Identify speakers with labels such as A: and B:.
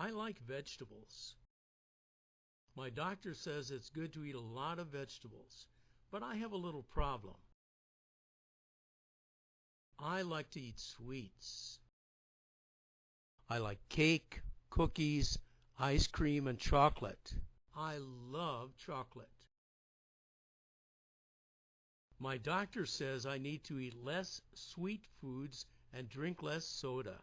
A: I like vegetables. My doctor says it's good to eat a lot of vegetables, but I have a little problem. I like to eat sweets. I like cake, cookies, ice cream, and chocolate. I love chocolate. My doctor says I need to eat less sweet foods and drink less soda.